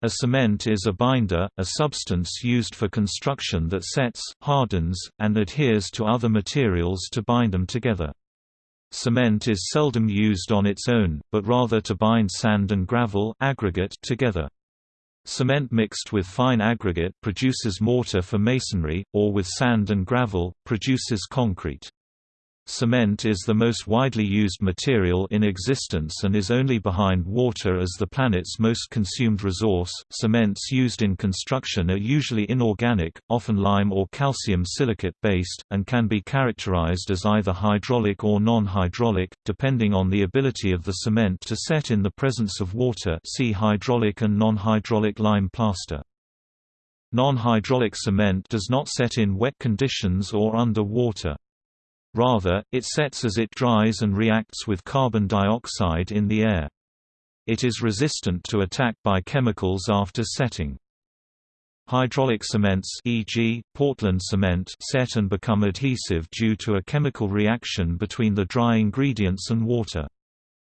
A cement is a binder, a substance used for construction that sets, hardens, and adheres to other materials to bind them together. Cement is seldom used on its own, but rather to bind sand and gravel aggregate together. Cement mixed with fine aggregate produces mortar for masonry, or with sand and gravel, produces concrete. Cement is the most widely used material in existence and is only behind water as the planet's most consumed resource. Cements used in construction are usually inorganic, often lime or calcium silicate based, and can be characterized as either hydraulic or non-hydraulic, depending on the ability of the cement to set in the presence of water. See hydraulic and non-hydraulic lime plaster. Non-hydraulic cement does not set in wet conditions or under water. Rather, it sets as it dries and reacts with carbon dioxide in the air. It is resistant to attack by chemicals after setting. Hydraulic cements e.g., Portland cement set and become adhesive due to a chemical reaction between the dry ingredients and water.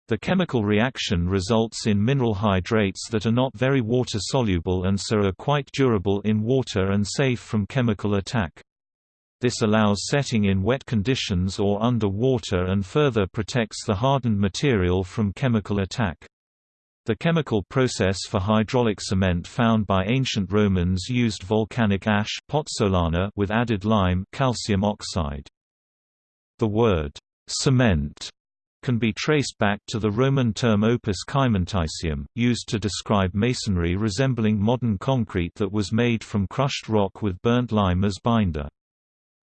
The chemical reaction results in mineral hydrates that are not very water-soluble and so are quite durable in water and safe from chemical attack. This allows setting in wet conditions or under water and further protects the hardened material from chemical attack. The chemical process for hydraulic cement found by ancient Romans used volcanic ash pozzolana with added lime calcium oxide. The word cement can be traced back to the Roman term opus caementicium, used to describe masonry resembling modern concrete that was made from crushed rock with burnt lime as binder.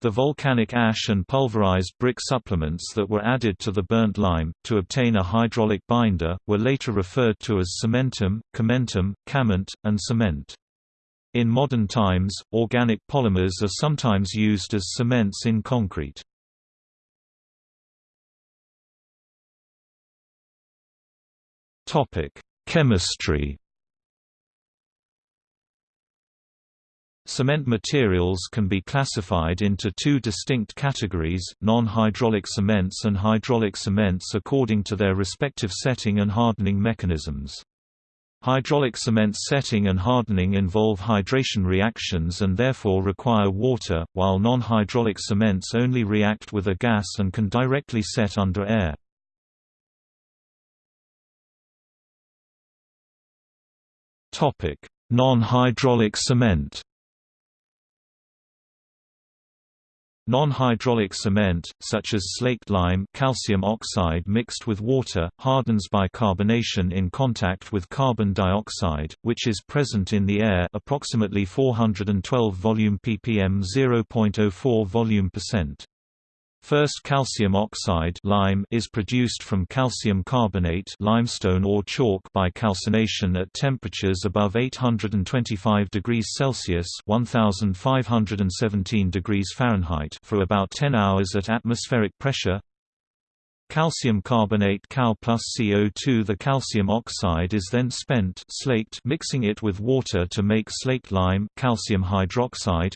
The volcanic ash and pulverized brick supplements that were added to the burnt lime, to obtain a hydraulic binder, were later referred to as cementum, cementum, cament, and cement. In modern times, organic polymers are sometimes used as cements in concrete. Chemistry Cement materials can be classified into two distinct categories, non-hydraulic cements and hydraulic cements according to their respective setting and hardening mechanisms. Hydraulic cement setting and hardening involve hydration reactions and therefore require water, while non-hydraulic cements only react with a gas and can directly set under air. Non-hydraulic cement Non-hydraulic cement, such as slaked lime calcium oxide mixed with water, hardens by carbonation in contact with carbon dioxide, which is present in the air approximately 412 volume ppm 0.04 volume percent. First calcium oxide lime is produced from calcium carbonate limestone or chalk by calcination at temperatures above 825 degrees Celsius 1517 degrees Fahrenheit for about 10 hours at atmospheric pressure. Calcium carbonate Cal plus CO2 The calcium oxide is then spent slaked mixing it with water to make slaked lime calcium hydroxide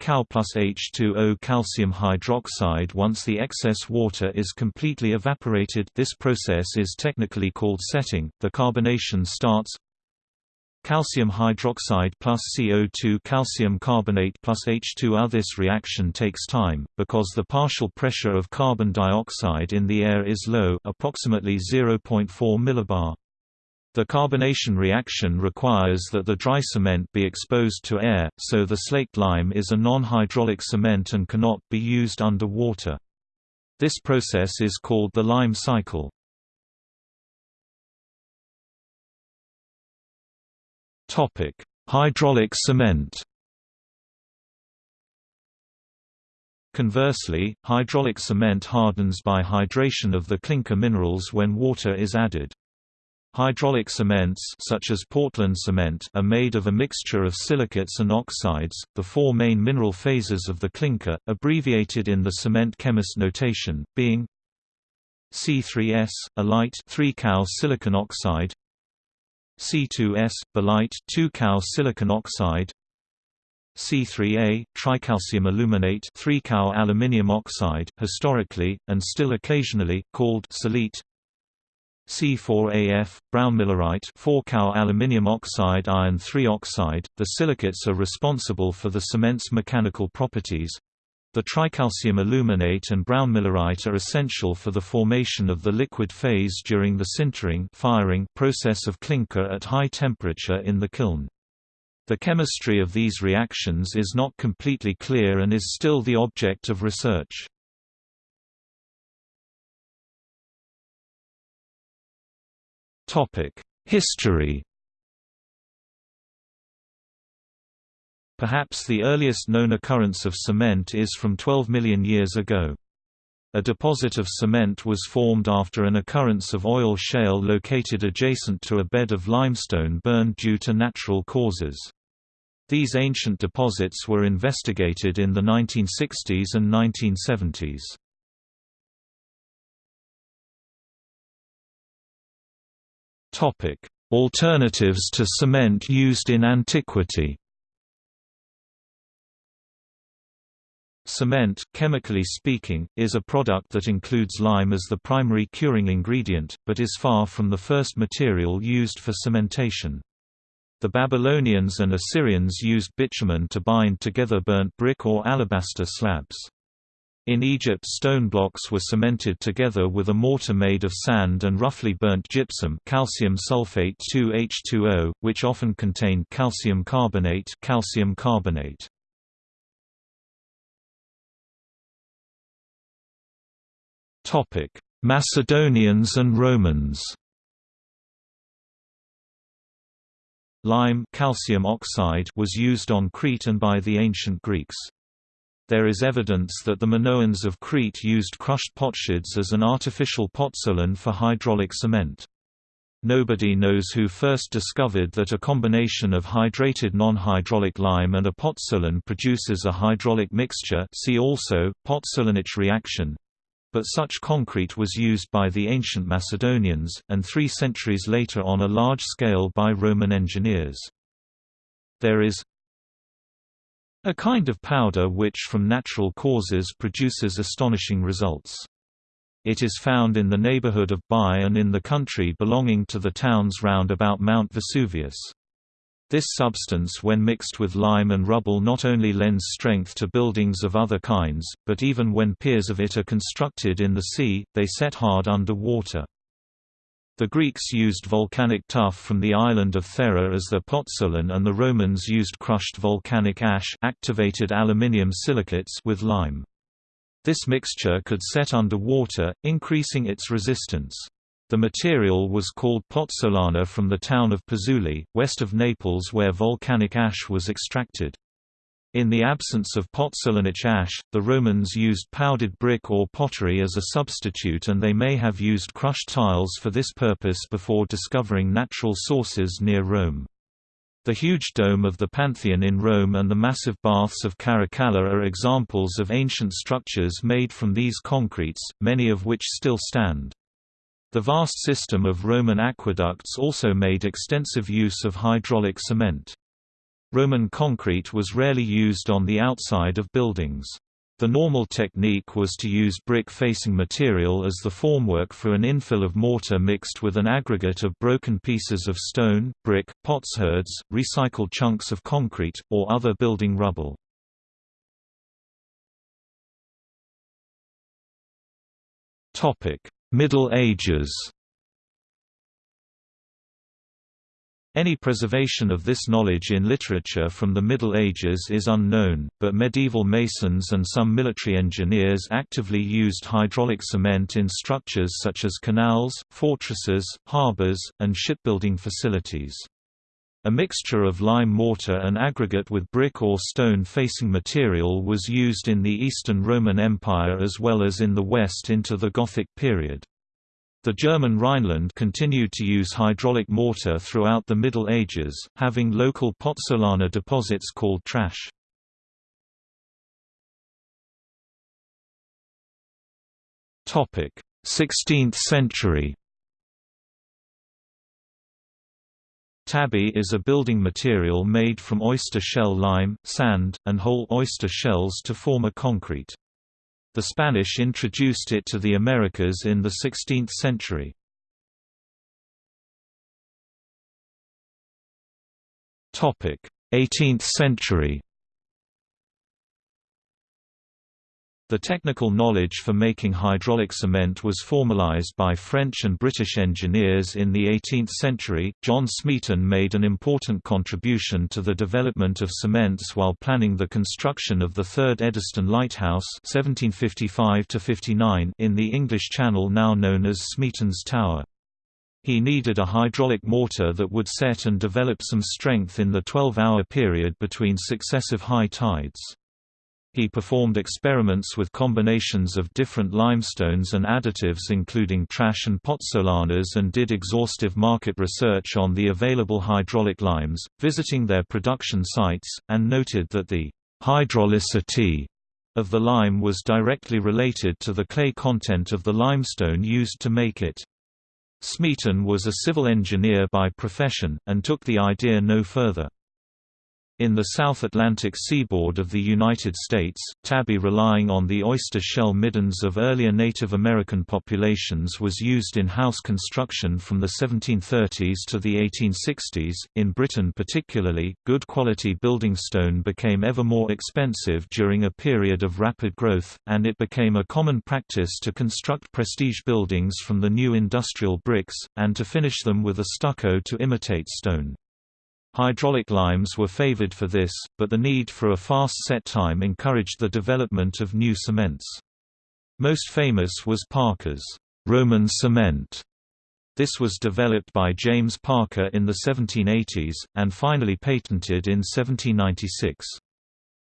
Cal plus H2O calcium hydroxide Once the excess water is completely evaporated this process is technically called setting, the carbonation starts Calcium hydroxide plus CO2 calcium carbonate plus H2O This reaction takes time, because the partial pressure of carbon dioxide in the air is low approximately 0.4 millibar. The carbonation reaction requires that the dry cement be exposed to air, so the slaked lime is a non-hydraulic cement and cannot be used under water. This process is called the lime cycle. Hydraulic cement Conversely, hydraulic cement hardens by hydration of the clinker minerals when water is added. Hydraulic cements such as Portland cement are made of a mixture of silicates and oxides, the four main mineral phases of the clinker, abbreviated in the cement chemist notation, being C3S, alite 3-cal silicon oxide C2S, belite 2-cal silicon oxide C3A, tricalcium aluminate 3-cal aluminium oxide, historically, and still occasionally, called celite C4AF, brownmillerite 4-Cal aluminium oxide iron 3 oxide. The silicates are responsible for the cement's mechanical properties. The tricalcium aluminate and brownmillerite are essential for the formation of the liquid phase during the sintering firing process of clinker at high temperature in the kiln. The chemistry of these reactions is not completely clear and is still the object of research. History Perhaps the earliest known occurrence of cement is from 12 million years ago. A deposit of cement was formed after an occurrence of oil shale located adjacent to a bed of limestone burned due to natural causes. These ancient deposits were investigated in the 1960s and 1970s. Alternatives to cement used in antiquity Cement, chemically speaking, is a product that includes lime as the primary curing ingredient, but is far from the first material used for cementation. The Babylonians and Assyrians used bitumen to bind together burnt brick or alabaster slabs. In Egypt stone blocks were cemented together with a mortar made of sand and roughly burnt gypsum calcium sulfate 2H2O, which often contained calcium carbonate, calcium carbonate. Macedonians and Romans Lime calcium oxide was used on Crete and by the ancient Greeks. There is evidence that the Minoans of Crete used crushed potsherds as an artificial pozzolan for hydraulic cement. Nobody knows who first discovered that a combination of hydrated non-hydraulic lime and a pozzolan produces a hydraulic mixture see also, pozzolanic reaction but such concrete was used by the ancient Macedonians, and three centuries later on a large scale by Roman engineers. There is a kind of powder which from natural causes produces astonishing results. It is found in the neighborhood of Baiae and in the country belonging to the towns round about Mount Vesuvius. This substance when mixed with lime and rubble not only lends strength to buildings of other kinds, but even when piers of it are constructed in the sea, they set hard under water. The Greeks used volcanic tuff from the island of Thera as their pozzolan and the Romans used crushed volcanic ash activated aluminium silicates with lime. This mixture could set under water, increasing its resistance. The material was called pozzolana from the town of Pozzuoli, west of Naples where volcanic ash was extracted. In the absence of pozzolanic ash, the Romans used powdered brick or pottery as a substitute and they may have used crushed tiles for this purpose before discovering natural sources near Rome. The huge dome of the Pantheon in Rome and the massive baths of Caracalla are examples of ancient structures made from these concretes, many of which still stand. The vast system of Roman aqueducts also made extensive use of hydraulic cement. Roman concrete was rarely used on the outside of buildings. The normal technique was to use brick-facing material as the formwork for an infill of mortar mixed with an aggregate of broken pieces of stone, brick, potsherds, recycled chunks of concrete, or other building rubble. Middle Ages Any preservation of this knowledge in literature from the Middle Ages is unknown, but medieval masons and some military engineers actively used hydraulic cement in structures such as canals, fortresses, harbors, and shipbuilding facilities. A mixture of lime mortar and aggregate with brick or stone facing material was used in the Eastern Roman Empire as well as in the West into the Gothic period. The German Rhineland continued to use hydraulic mortar throughout the Middle Ages, having local pozzolana deposits called trass. Topic: 16th century. Tabby is a building material made from oyster shell lime, sand, and whole oyster shells to form a concrete. The Spanish introduced it to the Americas in the 16th century. Topic: 18th century The technical knowledge for making hydraulic cement was formalized by French and British engineers in the 18th century. John Smeaton made an important contribution to the development of cements while planning the construction of the third Eddystone Lighthouse (1755–59) in the English Channel, now known as Smeaton's Tower. He needed a hydraulic mortar that would set and develop some strength in the 12-hour period between successive high tides. He performed experiments with combinations of different limestones and additives including trass and pozzolanas and did exhaustive market research on the available hydraulic limes, visiting their production sites, and noted that the hydraulicity of the lime was directly related to the clay content of the limestone used to make it. Smeaton was a civil engineer by profession, and took the idea no further. In the South Atlantic seaboard of the United States, tabby relying on the oyster shell middens of earlier Native American populations was used in house construction from the 1730s to the 1860s. In Britain, particularly, good quality building stone became ever more expensive during a period of rapid growth, and it became a common practice to construct prestige buildings from the new industrial bricks, and to finish them with a stucco to imitate stone. Hydraulic limes were favored for this, but the need for a fast set time encouraged the development of new cements. Most famous was Parker's Roman cement. This was developed by James Parker in the 1780s, and finally patented in 1796.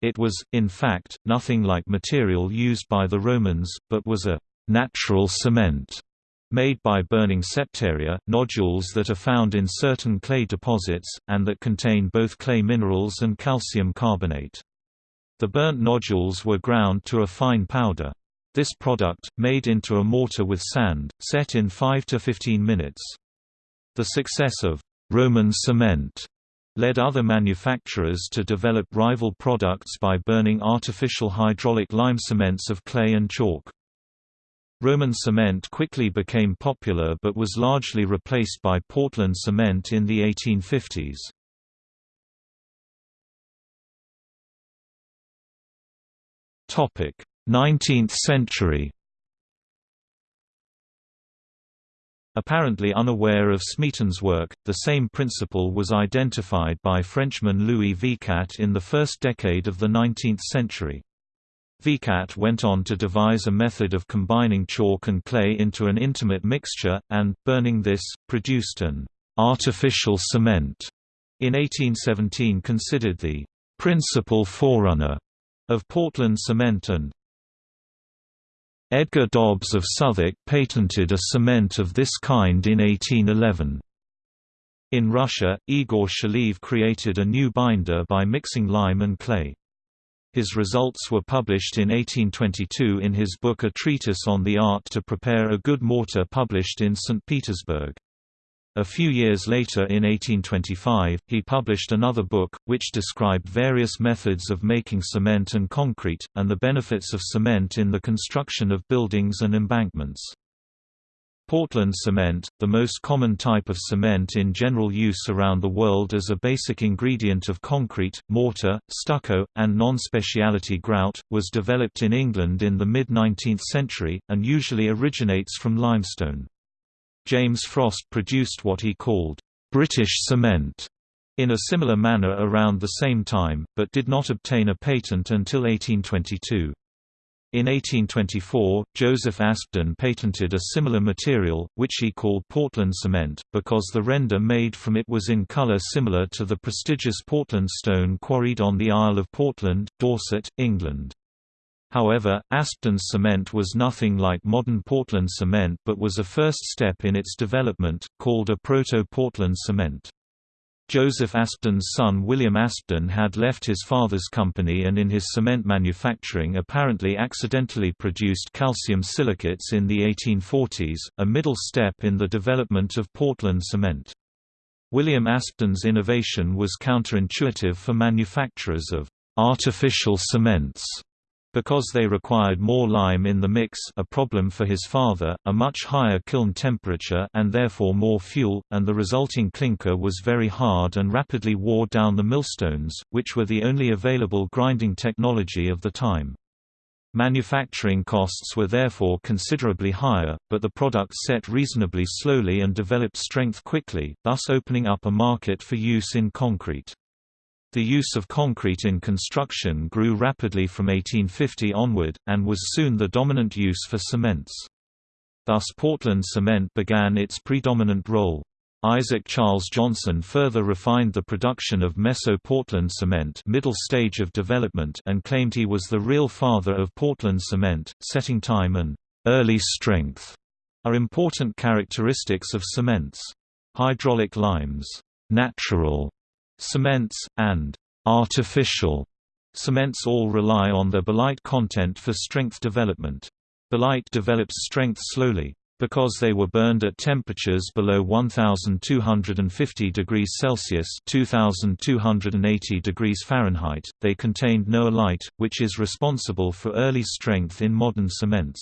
It was, in fact, nothing like material used by the Romans, but was a natural cement made by burning septaria, nodules that are found in certain clay deposits, and that contain both clay minerals and calcium carbonate. The burnt nodules were ground to a fine powder. This product, made into a mortar with sand, set in 5 to 15 minutes. The success of Roman cement led other manufacturers to develop rival products by burning artificial hydraulic lime cements of clay and chalk. Roman cement quickly became popular but was largely replaced by Portland cement in the 1850s. Topic: 19th century. Apparently unaware of Smeaton's work, the same principle was identified by Frenchman Louis Vicat in the first decade of the 19th century. Vicat went on to devise a method of combining chalk and clay into an intimate mixture, and, burning this, produced an artificial cement. In 1817 considered the principal forerunner of Portland cement and Edgar Dobbs of Southwark patented a cement of this kind in 1811. In Russia, Egor Cheliev created a new binder by mixing lime and clay. His results were published in 1822 in his book A Treatise on the Art to Prepare a Good Mortar published in St. Petersburg. A few years later in 1825, he published another book, which described various methods of making cement and concrete, and the benefits of cement in the construction of buildings and embankments. Portland cement, the most common type of cement in general use around the world as a basic ingredient of concrete, mortar, stucco, and non-speciality grout, was developed in England in the mid-19th century, and usually originates from limestone. James Frost produced what he called, "...British cement", in a similar manner around the same time, but did not obtain a patent until 1822. In 1824, Joseph Aspdin patented a similar material, which he called Portland cement, because the render made from it was in colour similar to the prestigious Portland stone quarried on the Isle of Portland, Dorset, England. However, Aspdin's cement was nothing like modern Portland cement but was a first step in its development, called a proto-Portland cement. Joseph Aspdin's son William Aspdin had left his father's company and in his cement manufacturing apparently accidentally produced calcium silicates in the 1840s, a middle step in the development of Portland cement. William Aspdin's innovation was counterintuitive for manufacturers of artificial cements Because they required more lime in the mix a problem for his father, a much higher kiln temperature and therefore more fuel, and the resulting clinker was very hard and rapidly wore down the millstones, which were the only available grinding technology of the time. Manufacturing costs were therefore considerably higher, but the product set reasonably slowly and developed strength quickly, thus opening up a market for use in concrete. The use of concrete in construction grew rapidly from 1850 onward, and was soon the dominant use for cements. Thus Portland cement began its predominant role. Isaac Charles Johnson further refined the production of Meso-Portland cement middle stage of development and claimed he was the real father of Portland cement. Setting time and early strength are important characteristics of cements. Hydraulic limes, natural Cements, and artificial cements all rely on their belite content for strength development. Belite develops strength slowly. Because they were burned at temperatures below 1250 degrees Celsius (2280 degrees Fahrenheit), they contained no alite, which is responsible for early strength in modern cements.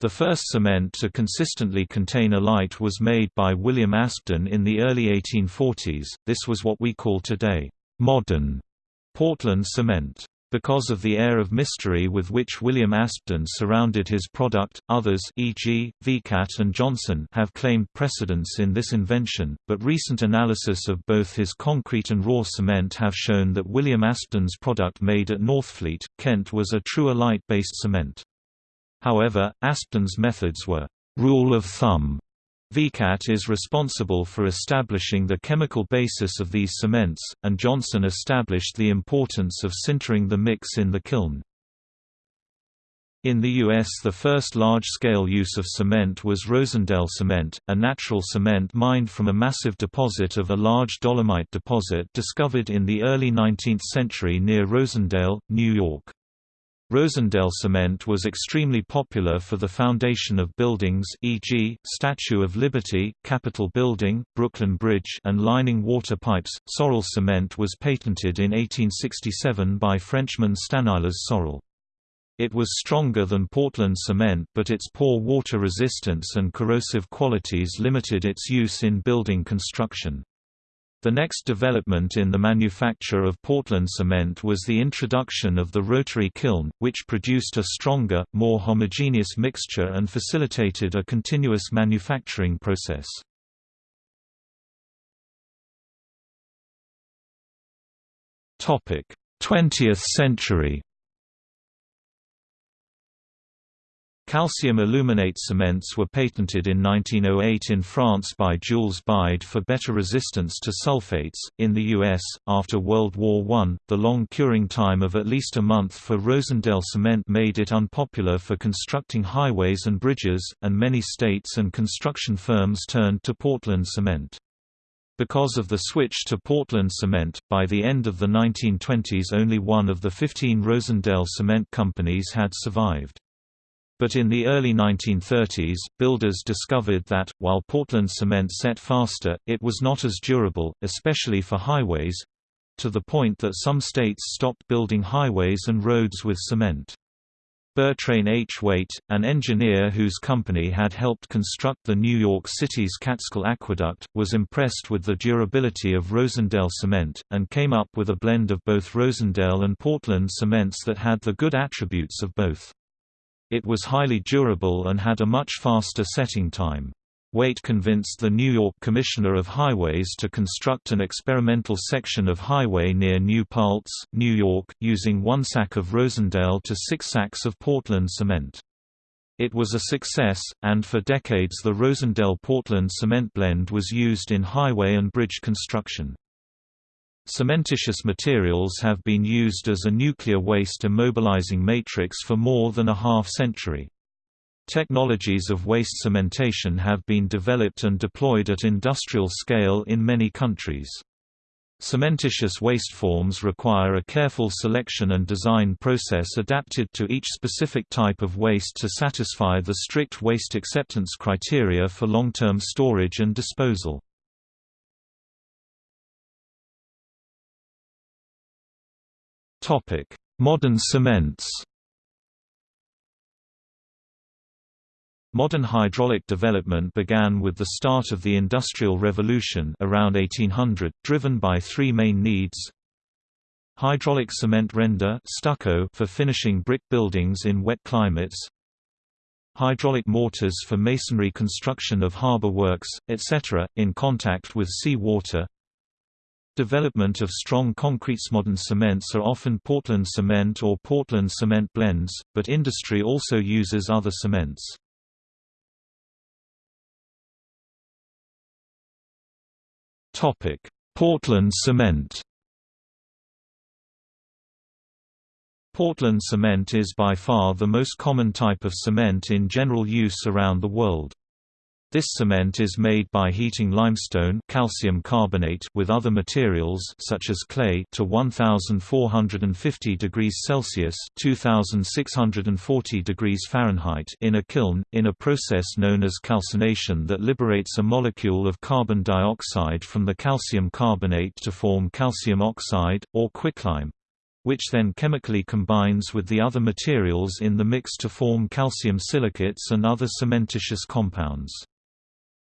The first cement to consistently contain alite was made by William Aspdin in the early 1840s, this was what we call today, modern Portland cement. Because of the air of mystery with which William Aspdin surrounded his product, others e.g., Vicat and Johnson have claimed precedence in this invention, but recent analysis of both his concrete and raw cement have shown that William Aspdin's product made at Northfleet, Kent was a true alite-based cement. However, Aspdin's methods were rule of thumb. Vicat is responsible for establishing the chemical basis of these cements, and Johnson established the importance of sintering the mix in the kiln. In the U.S. the first large-scale use of cement was Rosendale cement, a natural cement mined from a massive deposit of a large dolomite deposit discovered in the early 19th century near Rosendale, New York. Rosendale cement was extremely popular for the foundation of buildings e.g., Statue of Liberty, Capitol Building, Brooklyn Bridge and lining water pipes. Sorel cement was patented in 1867 by Frenchman Stanislas Sorel. It was stronger than Portland cement but its poor water resistance and corrosive qualities limited its use in building construction. The next development in the manufacture of Portland cement was the introduction of the rotary kiln, which produced a stronger, more homogeneous mixture and facilitated a continuous manufacturing process. Topic: 20th century. Calcium aluminate cements were patented in 1908 in France by Jules Bied for better resistance to sulfates. In the US, after World War I, the long curing time of at least a month for Rosendale cement made it unpopular for constructing highways and bridges, and many states and construction firms turned to Portland cement. Because of the switch to Portland cement, by the end of the 1920s only one of the 15 Rosendale cement companies had survived. But in the early 1930s, builders discovered that, while Portland cement set faster, it was not as durable, especially for highways—to the point that some states stopped building highways and roads with cement. Bertrain H. Waite, an engineer whose company had helped construct the New York City's Catskill Aqueduct, was impressed with the durability of Rosendale cement, and came up with a blend of both Rosendale and Portland cements that had the good attributes of both. It was highly durable and had a much faster setting time. Waite convinced the New York Commissioner of Highways to construct an experimental section of highway near New Paltz, New York, using one sack of Rosendale to six sacks of Portland cement. It was a success, and for decades the Rosendale-Portland cement blend was used in highway and bridge construction. Cementitious materials have been used as a nuclear waste immobilizing matrix for more than a half-century. Technologies of waste cementation have been developed and deployed at industrial scale in many countries. Cementitious waste forms require a careful selection and design process adapted to each specific type of waste to satisfy the strict waste acceptance criteria for long-term storage and disposal. Modern cements Modern hydraulic development began with the start of the Industrial Revolution around 1800, driven by three main needs. Hydraulic cement render stucco for finishing brick buildings in wet climates Hydraulic mortars for masonry construction of harbor works, etc., in contact with sea water Development of strong concretes Modern cements are often Portland cement or Portland cement blends, but industry also uses other cements. Topic: Portland cement. Portland cement is by far the most common type of cement in general use around the world. This cement is made by heating limestone calcium carbonate with other materials such as clay to 1450 degrees Celsius (2640 degrees Fahrenheit) in a kiln in a process known as calcination that liberates a molecule of carbon dioxide from the calcium carbonate to form calcium oxide or quicklime which then chemically combines with the other materials in the mix to form calcium silicates and other cementitious compounds.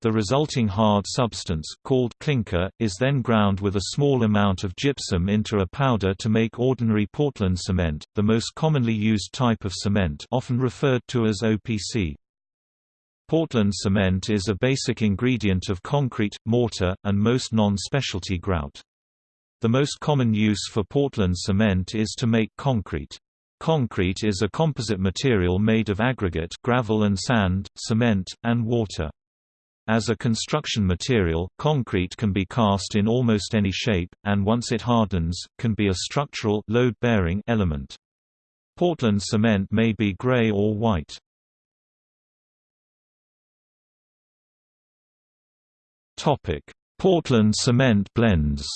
The resulting hard substance, called clinker, is then ground with a small amount of gypsum into a powder to make ordinary Portland cement, the most commonly used type of cement often referred to as OPC. Portland cement is a basic ingredient of concrete, mortar, and most non-specialty grout. The most common use for Portland cement is to make concrete. Concrete is a composite material made of aggregate gravel and sand, cement, and water. As a construction material, concrete can be cast in almost any shape, and once it hardens, can be a structural load-bearing element. Portland cement may be gray or white. Portland cement blends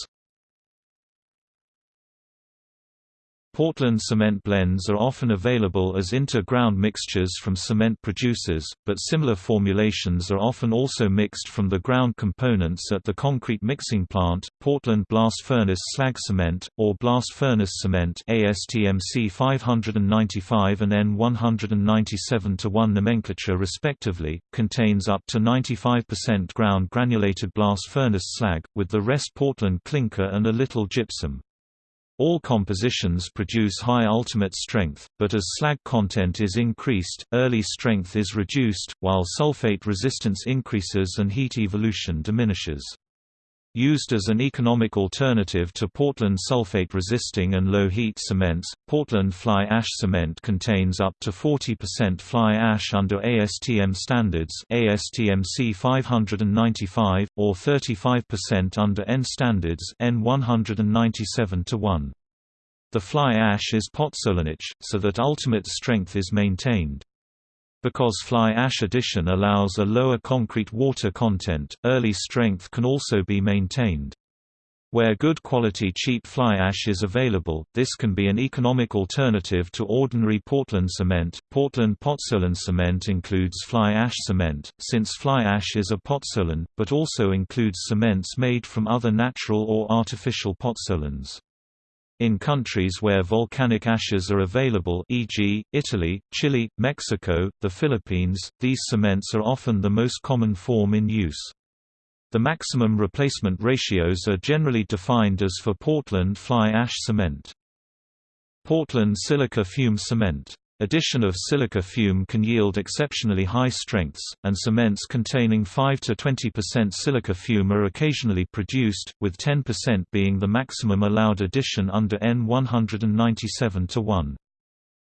Portland cement blends are often available as inter-ground mixtures from cement producers, but similar formulations are often also mixed from the ground components at the concrete mixing plant. Portland blast furnace slag cement, or blast furnace cement ASTMC 595 and N197 1 nomenclature respectively, contains up to 95% ground granulated blast furnace slag, with the rest Portland clinker and a little gypsum. All compositions produce high ultimate strength, but as slag content is increased, early strength is reduced, while sulfate resistance increases and heat evolution diminishes. Used as an economic alternative to Portland sulfate-resisting and low-heat cements, Portland fly ash cement contains up to 40% fly ash under ASTM standards ASTM C595, or 35% under N standards N 197 1. The fly ash is pozzolanic, so that ultimate strength is maintained. Because fly ash addition allows a lower concrete water content, early strength can also be maintained. Where good quality cheap fly ash is available, this can be an economic alternative to ordinary Portland cement. Portland pozzolan cement includes fly ash cement, since fly ash is a pozzolan, but also includes cements made from other natural or artificial pozzolans. In countries where volcanic ashes are available e.g., Italy, Chile, Mexico, the Philippines, these cements are often the most common form in use. The maximum replacement ratios are generally defined as for Portland fly ash cement. Portland silica fume cement Addition of silica fume can yield exceptionally high strengths, and cements containing 5–20% silica fume are occasionally produced, with 10% being the maximum allowed addition under N 197-1.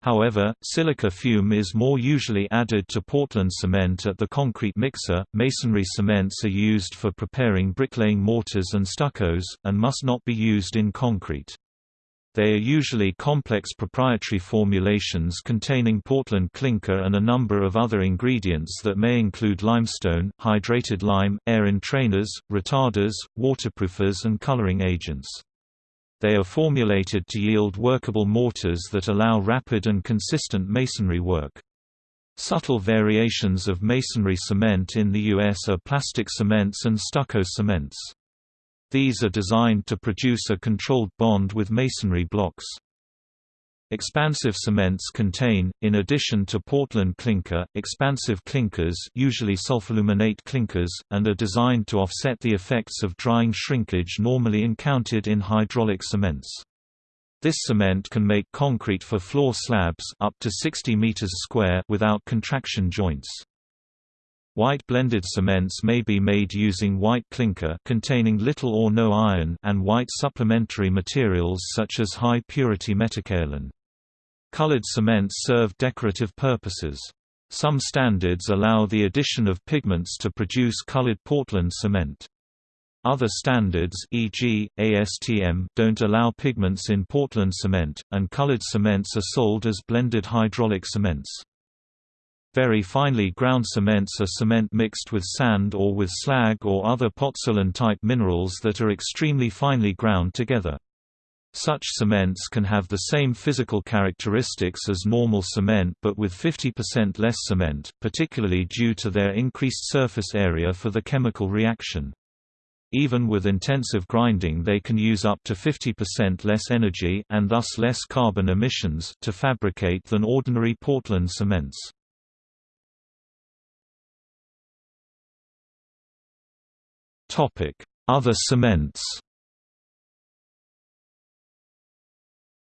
However, silica fume is more usually added to Portland cement at the concrete mixer. Masonry cements are used for preparing bricklaying mortars and stuccos, and must not be used in concrete. They are usually complex proprietary formulations containing Portland clinker and a number of other ingredients that may include limestone, hydrated lime, air entrainers, retarders, waterproofers and coloring agents. They are formulated to yield workable mortars that allow rapid and consistent masonry work. Subtle variations of masonry cement in the U.S. are plastic cements and stucco cements. These are designed to produce a controlled bond with masonry blocks. Expansive cements contain, in addition to Portland clinker, expansive clinkers usually sulfoaluminate clinkers, and are designed to offset the effects of drying shrinkage normally encountered in hydraulic cements. This cement can make concrete for floor slabs up to 60 meters square without contraction joints. White blended cements may be made using white clinker containing little or no iron and white supplementary materials such as high-purity metakaolin. Colored cements serve decorative purposes. Some standards allow the addition of pigments to produce colored Portland cement. Other standards e.g., ASTM don't allow pigments in Portland cement, and colored cements are sold as blended hydraulic cements. Very finely ground cements are cement mixed with sand or with slag or other pozzolan-type minerals that are extremely finely ground together. Such cements can have the same physical characteristics as normal cement but with 50% less cement, particularly due to their increased surface area for the chemical reaction. Even with intensive grinding they can use up to 50% less energy and thus less carbon emissions to fabricate than ordinary Portland cements. Other cements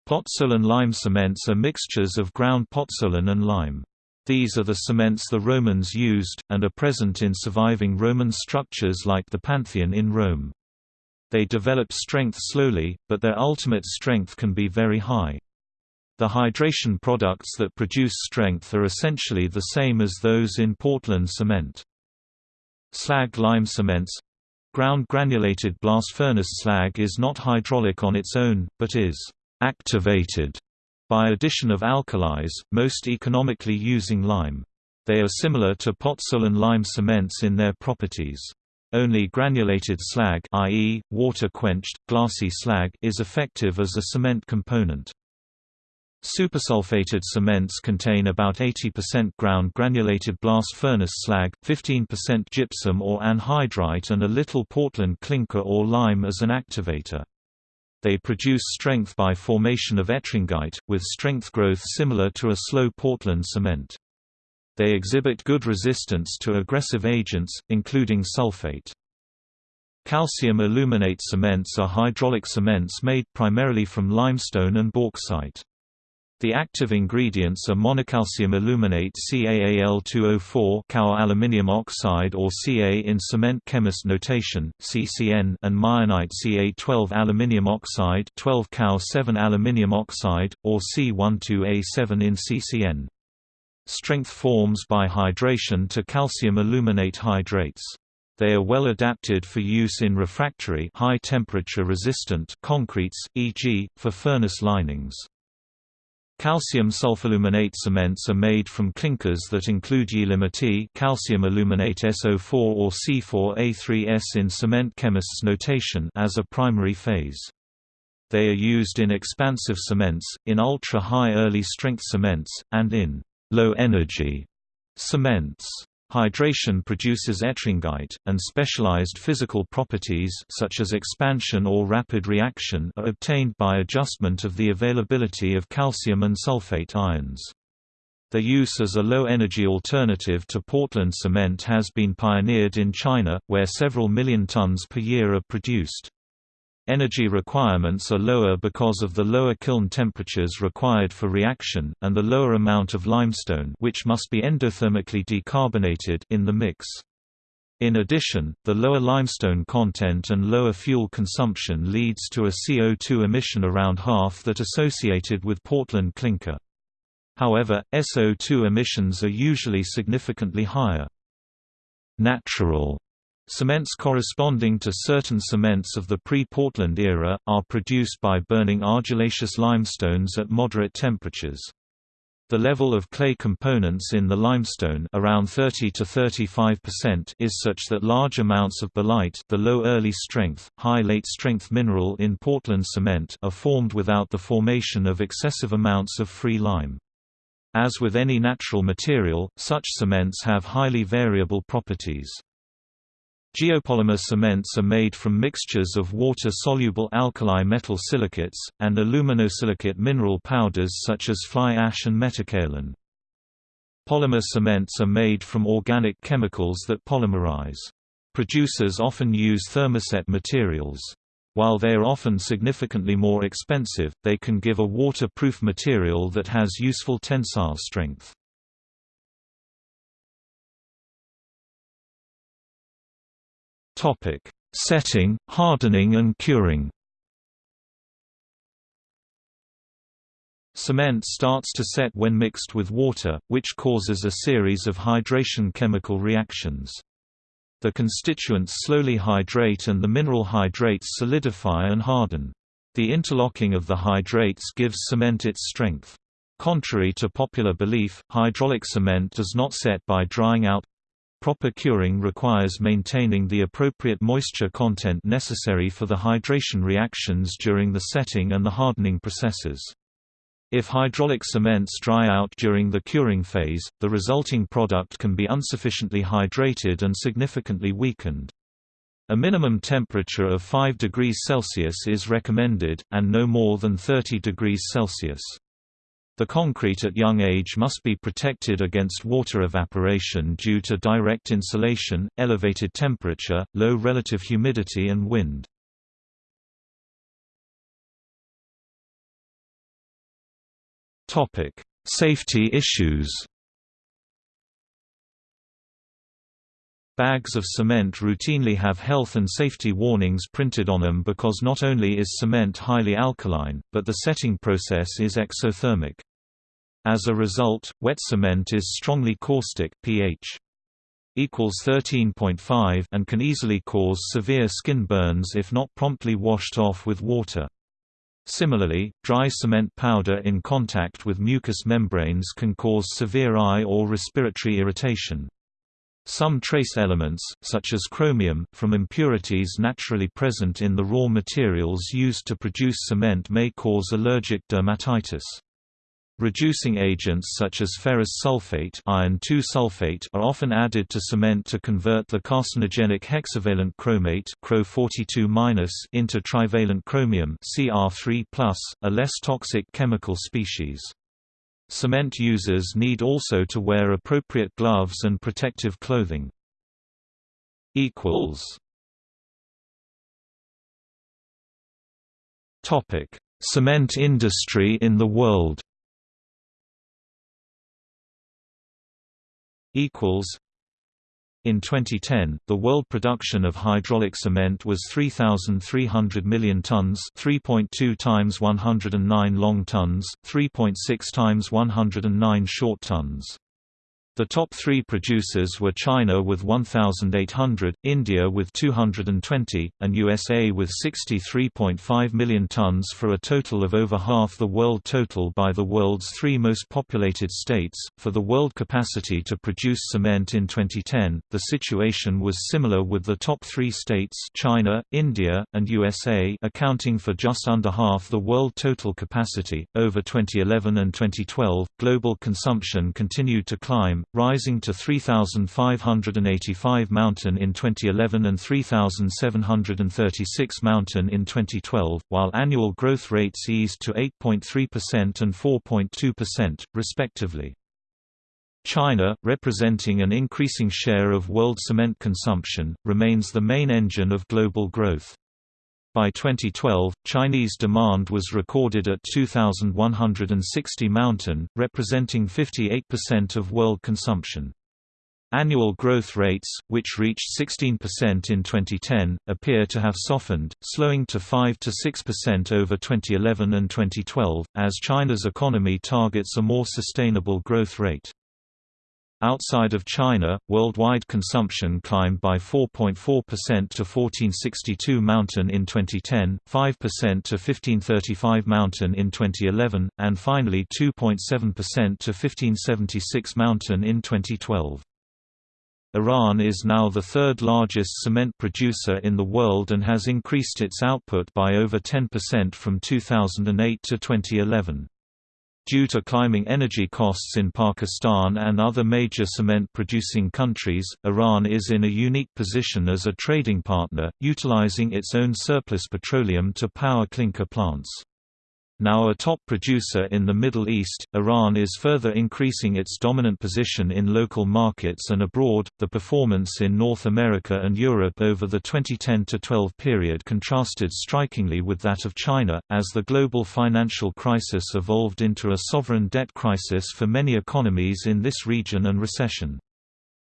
Pozzolan lime cements are mixtures of ground pozzolan and lime. These are the cements the Romans used, and are present in surviving Roman structures like the Pantheon in Rome. They develop strength slowly, but their ultimate strength can be very high. The hydration products that produce strength are essentially the same as those in Portland cement. Slag lime cements Ground granulated blast furnace slag is not hydraulic on its own, but is activated by addition of alkalis, most economically using lime. They are similar to pozzolan lime cements in their properties. Only granulated slag i.e., water-quenched, glassy slag is effective as a cement component. Supersulfated cements contain about 80% ground granulated blast furnace slag, 15% gypsum or anhydrite and a little Portland clinker or lime as an activator. They produce strength by formation of ettringite, with strength growth similar to a slow Portland cement. They exhibit good resistance to aggressive agents, including sulfate. Calcium aluminate cements are hydraulic cements made primarily from limestone and bauxite. The active ingredients are monocalcium aluminate CaAl2O4 Ca aluminium oxide or Ca in cement chemist notation, CCN and mayenite Ca12 aluminium oxide 12 Ca7 aluminium oxide, or C12A7 in CCN. Strength forms by hydration to calcium aluminate hydrates. They are well adapted for use in refractory high temperature resistant concretes, e.g., for furnace linings. Calcium sulfoaluminate cements are made from clinkers that include ye'elimite calcium aluminate SO4 or C4A3S in cement chemists' notation as a primary phase. They are used in expansive cements, in ultra-high early strength cements, and in low-energy cements. Hydration produces ettringite, and specialized physical properties such as expansion or rapid reaction are obtained by adjustment of the availability of calcium and sulfate ions. Their use as a low-energy alternative to Portland cement has been pioneered in China, where several million tons per year are produced. Energy requirements are lower because of the lower kiln temperatures required for reaction, and the lower amount of limestone which must be endothermically decarbonated in the mix. In addition, the lower limestone content and lower fuel consumption leads to a CO2 emission around half that associated with Portland clinker. However, SO2 emissions are usually significantly higher. Natural Cements corresponding to certain cements of the pre-Portland era, are produced by burning argillaceous limestones at moderate temperatures. The level of clay components in the limestone around 30 to 35% is such that large amounts of belite the low early strength, high late strength mineral in Portland cement are formed without the formation of excessive amounts of free lime. As with any natural material, such cements have highly variable properties. Geopolymer cements are made from mixtures of water-soluble alkali metal silicates, and aluminosilicate mineral powders such as fly ash and metakaolin. Polymer cements are made from organic chemicals that polymerize. Producers often use thermoset materials. While they are often significantly more expensive, they can give a waterproof material that has useful tensile strength. Topic: Setting, hardening and curing. Cement starts to set when mixed with water, which causes a series of hydration chemical reactions. The constituents slowly hydrate and the mineral hydrates solidify and harden. The interlocking of the hydrates gives cement its strength. Contrary to popular belief, hydraulic cement does not set by drying out Proper curing requires maintaining the appropriate moisture content necessary for the hydration reactions during the setting and the hardening processes. If hydraulic cements dry out during the curing phase, the resulting product can be insufficiently hydrated and significantly weakened. A minimum temperature of 5 degrees Celsius is recommended, and no more than 30 degrees Celsius. The concrete at young age must be protected against water evaporation due to direct insolation, elevated temperature, low relative humidity and wind. Safety issues Bags of cement routinely have health and safety warnings printed on them because not only is cement highly alkaline, but the setting process is exothermic. As a result, wet cement is strongly caustic pH equals 13.5 and can easily cause severe skin burns if not promptly washed off with water. Similarly, dry cement powder in contact with mucous membranes can cause severe eye or respiratory irritation. Some trace elements, such as chromium, from impurities naturally present in the raw materials used to produce cement may cause allergic dermatitis. Reducing agents such as ferrous sulfate, iron sulfate are often added to cement to convert the carcinogenic hexavalent chromate into trivalent chromium Cr3+, a less toxic chemical species. Cement users need also to wear appropriate gloves and protective clothing. Topic: Cement industry in the world. Equals. In 2010, the world production of hydraulic cement was 3,300 million tons 3.2 times 109 long tons, 3.6 times 109 short tons. The top three producers were China with 1,800, India with 220, and USA with 63.5 million tons for a total of over half the world total by the world's three most populated states. For the world capacity to produce cement in 2010, the situation was similar with the top three states China, India, and USA accounting for just under half the world total capacity. Over 2011 and 2012, global consumption continued to climb rising to 3,585 mountain in 2011 and 3,736 mountain in 2012, while annual growth rates eased to 8.3% and 4.2%, respectively. China, representing an increasing share of world cement consumption, remains the main engine of global growth. By 2012, Chinese demand was recorded at 2,160 mountain, representing 58% of world consumption. Annual growth rates, which reached 16% in 2010, appear to have softened, slowing to 5–6% over 2011 and 2012, as China's economy targets a more sustainable growth rate. Outside of China, worldwide consumption climbed by 4.4% to 1462 mountain in 2010, 5% to 1535 mountain in 2011, and finally 2.7% to 1576 mountain in 2012. Iran is now the third largest cement producer in the world and has increased its output by over 10% from 2008 to 2011. Due to climbing energy costs in Pakistan and other major cement-producing countries, Iran is in a unique position as a trading partner, utilizing its own surplus petroleum to power clinker plants. Now a top producer in the Middle East, Iran is further increasing its dominant position in local markets and abroad. The performance in North America and Europe over the 2010 12 period contrasted strikingly with that of China, as the global financial crisis evolved into a sovereign debt crisis for many economies in this region and recession.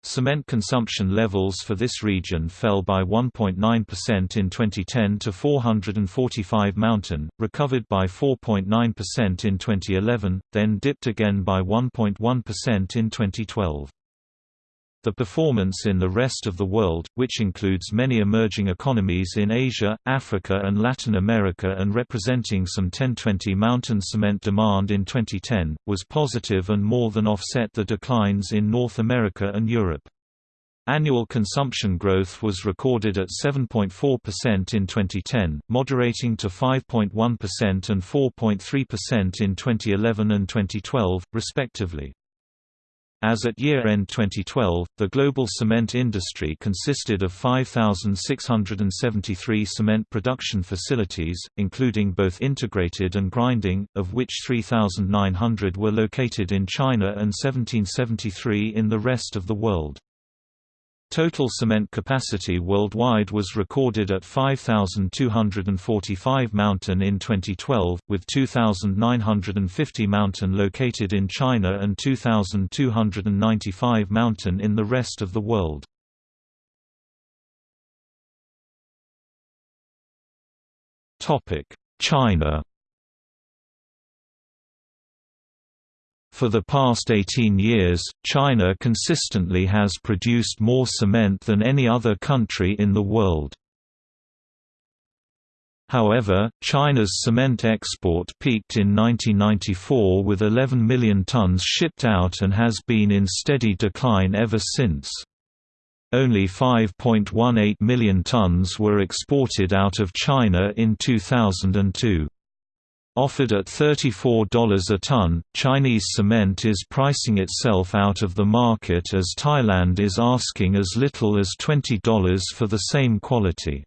Cement consumption levels for this region fell by 1.9% in 2010 to 445 mountain, recovered by 4.9% in 2011, then dipped again by 1.1% in 2012. The performance in the rest of the world, which includes many emerging economies in Asia, Africa and Latin America and representing some 1020 mountain cement demand in 2010, was positive and more than offset the declines in North America and Europe. Annual consumption growth was recorded at 7.4% in 2010, moderating to 5.1% and 4.3% in 2011 and 2012, respectively. As at year-end 2012, the global cement industry consisted of 5,673 cement production facilities, including both integrated and grinding, of which 3,900 were located in China and 1773 in the rest of the world. Total cement capacity worldwide was recorded at 5,245 mountain in 2012, with 2,950 mountain located in China and 2,295 mountain in the rest of the world. China For the past 18 years, China consistently has produced more cement than any other country in the world. However, China's cement export peaked in 1994 with 11 million tons shipped out and has been in steady decline ever since. Only 5.18 million tons were exported out of China in 2002. Offered at $34 a ton, Chinese cement is pricing itself out of the market as Thailand is asking as little as $20 for the same quality.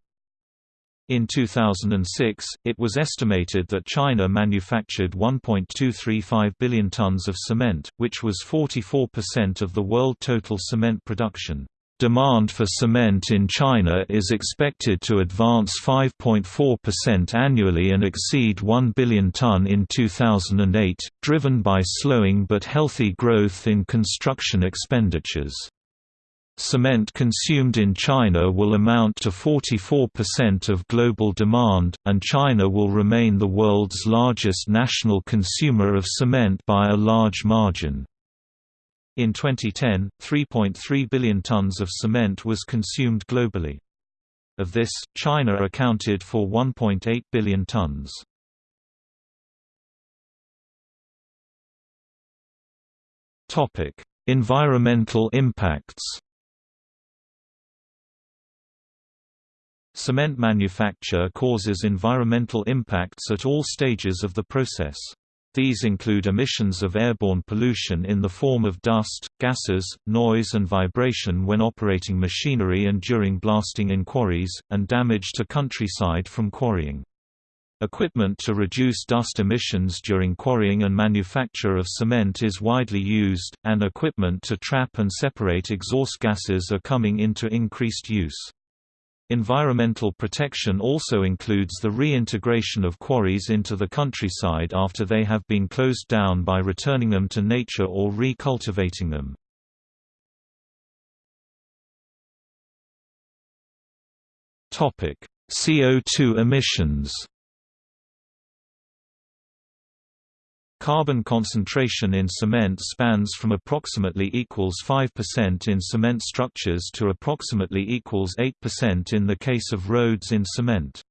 In 2006, it was estimated that China manufactured 1.235 billion tons of cement, which was 44% of the world total cement production. Demand for cement in China is expected to advance 5.4% annually and exceed 1 billion ton in 2008, driven by slowing but healthy growth in construction expenditures. Cement consumed in China will amount to 44% of global demand, and China will remain the world's largest national consumer of cement by a large margin. In 2010, 3.3 billion tons of cement was consumed globally. Of this, China accounted for 1.8 billion tons. Topic: Environmental impacts. Cement manufacture causes environmental impacts at all stages of the process. These include emissions of airborne pollution in the form of dust, gases, noise and vibration when operating machinery and during blasting in quarries, and damage to countryside from quarrying. Equipment to reduce dust emissions during quarrying and manufacture of cement is widely used, and equipment to trap and separate exhaust gases are coming into increased use. Environmental protection also includes the reintegration of quarries into the countryside after they have been closed down by returning them to nature or recultivating them. CO2 emissions Carbon concentration in cement spans from approximately equals 5% in cement structures to approximately equals 8% in the case of roads in cement.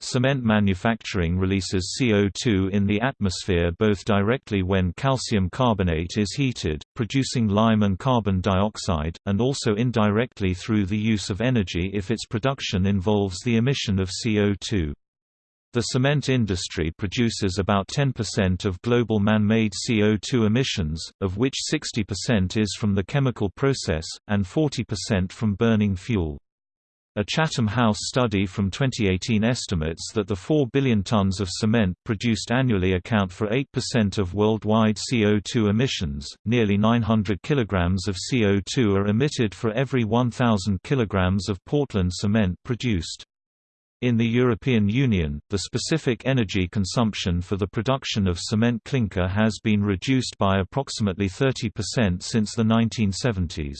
Cement manufacturing releases CO2 in the atmosphere both directly when calcium carbonate is heated, producing lime and carbon dioxide, and also indirectly through the use of energy if its production involves the emission of CO2. The cement industry produces about 10% of global man-made CO2 emissions, of which 60% is from the chemical process, and 40% from burning fuel. A Chatham House study from 2018 estimates that the 4 billion tons of cement produced annually account for 8% of worldwide CO2 emissions. Nearly 900 kilograms of CO2 are emitted for every 1,000 kilograms of Portland cement produced. In the European Union, the specific energy consumption for the production of cement clinker has been reduced by approximately 30% since the 1970s.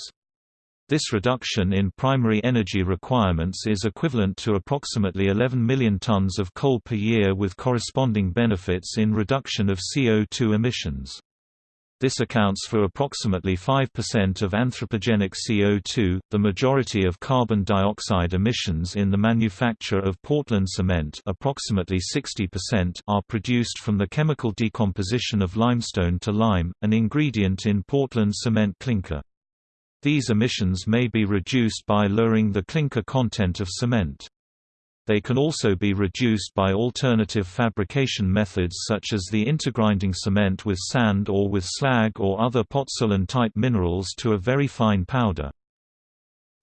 This reduction in primary energy requirements is equivalent to approximately 11 million tons of coal per year with corresponding benefits in reduction of CO2 emissions. This accounts for approximately 5% of anthropogenic CO2. The majority of carbon dioxide emissions in the manufacture of Portland cement, approximately 60%, are produced from the chemical decomposition of limestone to lime, an ingredient in Portland cement clinker. These emissions may be reduced by lowering the clinker content of cement. They can also be reduced by alternative fabrication methods such as the intergrinding cement with sand or with slag or other pozzolan-type minerals to a very fine powder.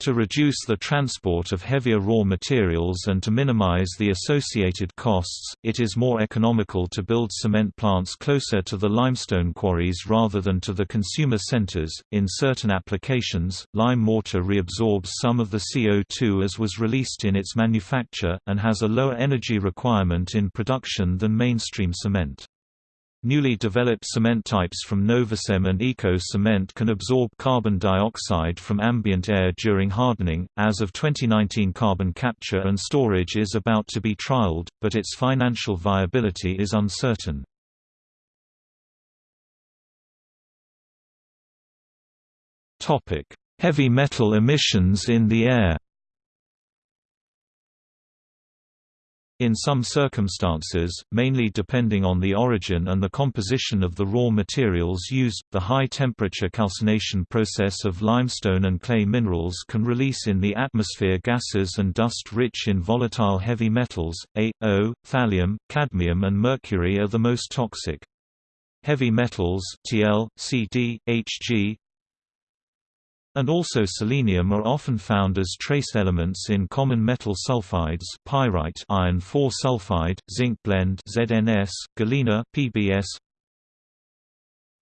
To reduce the transport of heavier raw materials and to minimize the associated costs, it is more economical to build cement plants closer to the limestone quarries rather than to the consumer centers. In certain applications, lime mortar reabsorbs some of the CO2 as was released in its manufacture, and has a lower energy requirement in production than mainstream cement. Newly developed cement types from Novacem and Eco Cement can absorb carbon dioxide from ambient air during hardening. As of 2019, carbon capture and storage is about to be trialed, but its financial viability is uncertain. Topic: Heavy metal emissions in the air. In some circumstances, mainly depending on the origin and the composition of the raw materials used, the high-temperature calcination process of limestone and clay minerals can release in the atmosphere gases and dust rich in volatile heavy metals. A, O, thallium, cadmium and mercury are the most toxic. Heavy metals Tl, Cd, Hg, and also selenium are often found as trace elements in common metal sulfides pyrite iron 4 sulfide, zinc blende ZNS, galena PBS,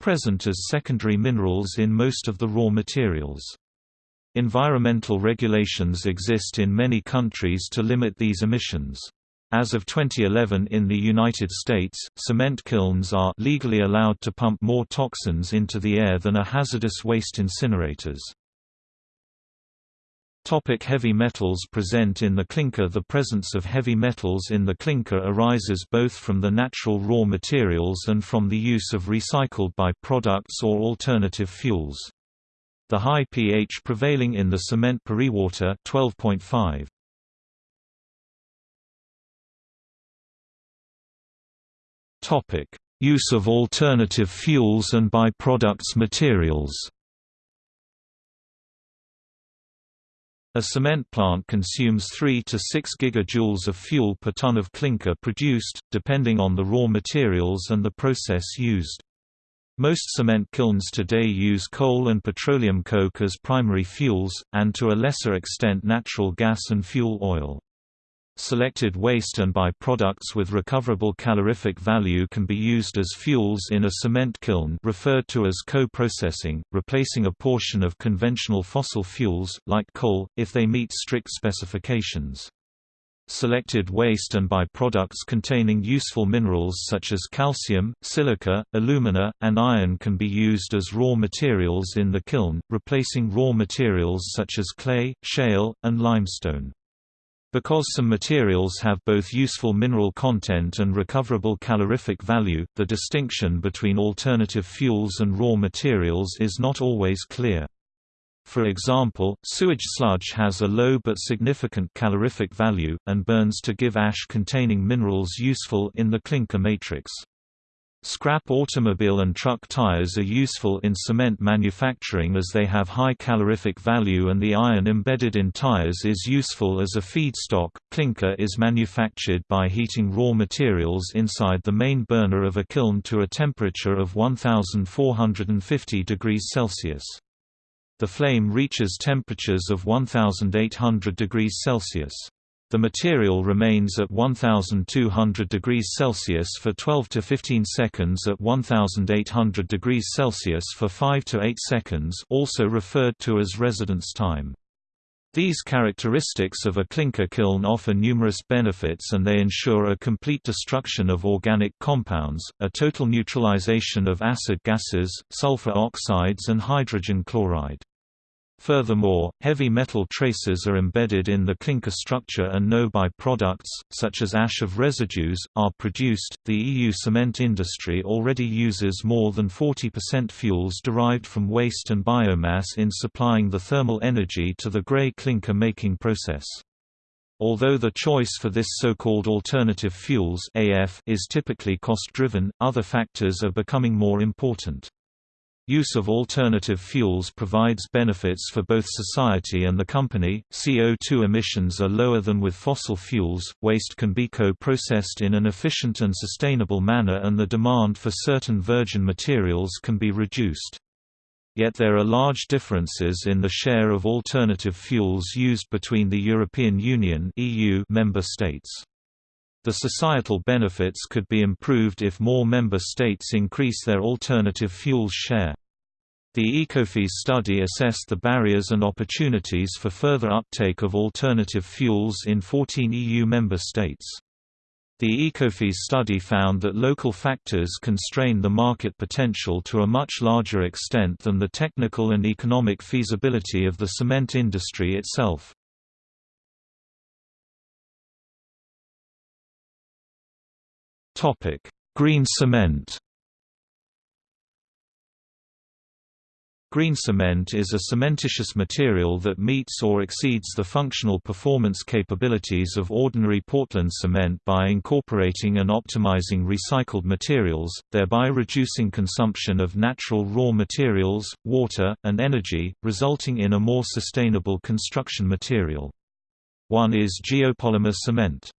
present as secondary minerals in most of the raw materials. Environmental regulations exist in many countries to limit these emissions. As of 2011 in the United States, cement kilns are legally allowed to pump more toxins into the air than are hazardous waste incinerators. Topic heavy metals present in the clinker The presence of heavy metals in the clinker arises both from the natural raw materials and from the use of recycled by-products or alternative fuels. The high pH prevailing in the cement pore water 12.5. Topic: Use of alternative fuels and by-products materials. A cement plant consumes 3 to 6 gigajoules of fuel per ton of clinker produced, depending on the raw materials and the process used. Most cement kilns today use coal and petroleum coke as primary fuels, and to a lesser extent natural gas and fuel oil. Selected waste and by-products with recoverable calorific value can be used as fuels in a cement kiln referred to as co-processing, replacing a portion of conventional fossil fuels, like coal, if they meet strict specifications. Selected waste and by-products containing useful minerals such as calcium, silica, alumina, and iron can be used as raw materials in the kiln, replacing raw materials such as clay, shale, and limestone. Because some materials have both useful mineral content and recoverable calorific value, the distinction between alternative fuels and raw materials is not always clear. For example, sewage sludge has a low but significant calorific value, and burns to give ash containing minerals useful in the clinker matrix. Scrap automobile and truck tires are useful in cement manufacturing as they have high calorific value and the iron embedded in tires is useful as a feedstock. Clinker is manufactured by heating raw materials inside the main burner of a kiln to a temperature of 1450 degrees Celsius. The flame reaches temperatures of 1800 degrees Celsius. The material remains at 1200 degrees Celsius for 12 to 15 seconds at 1800 degrees Celsius for 5 to 8 seconds also referred to as residence time. These characteristics of a clinker kiln offer numerous benefits and they ensure a complete destruction of organic compounds, a total neutralization of acid gases, sulfur oxides and hydrogen chloride. Furthermore, heavy metal traces are embedded in the clinker structure and no by-products, such as ash of residues, are produced. The EU cement industry already uses more than 40% fuels derived from waste and biomass in supplying the thermal energy to the grey clinker making process. Although the choice for this so-called alternative fuels AF is typically cost-driven, other factors are becoming more important. Use of alternative fuels provides benefits for both society and the company. CO2 emissions are lower than with fossil fuels, waste can be co processed in an efficient and sustainable manner, and the demand for certain virgin materials can be reduced. Yet there are large differences in the share of alternative fuels used between the European Union (EU) member states. The societal benefits could be improved if more member states increase their alternative fuels share. The Ecofys study assessed the barriers and opportunities for further uptake of alternative fuels in 14 EU member states. The Ecofys study found that local factors constrain the market potential to a much larger extent than the technical and economic feasibility of the cement industry itself. Green cement Green cement is a cementitious material that meets or exceeds the functional performance capabilities of ordinary Portland cement by incorporating and optimizing recycled materials, thereby reducing consumption of natural raw materials, water, and energy, resulting in a more sustainable construction material. One is geopolymer cement.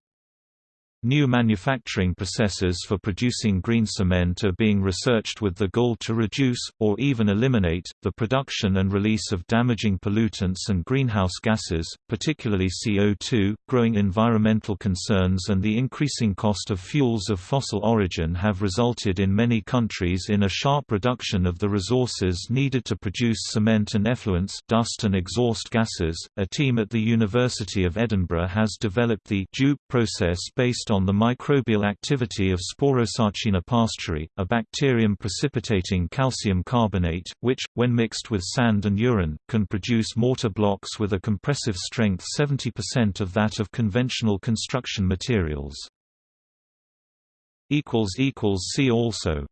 New manufacturing processes for producing green cement are being researched with the goal to reduce, or even eliminate, the production and release of damaging pollutants and greenhouse gases, particularly CO2. Growing environmental concerns and the increasing cost of fuels of fossil origin have resulted in many countries in a sharp reduction of the resources needed to produce cement and effluents dust and exhaust gases. A team at the University of Edinburgh has developed the DUPE process based on the microbial activity of Sporosarcina pasteurii, a bacterium precipitating calcium carbonate, which, when mixed with sand and urine, can produce mortar blocks with a compressive strength 70% of that of conventional construction materials. See also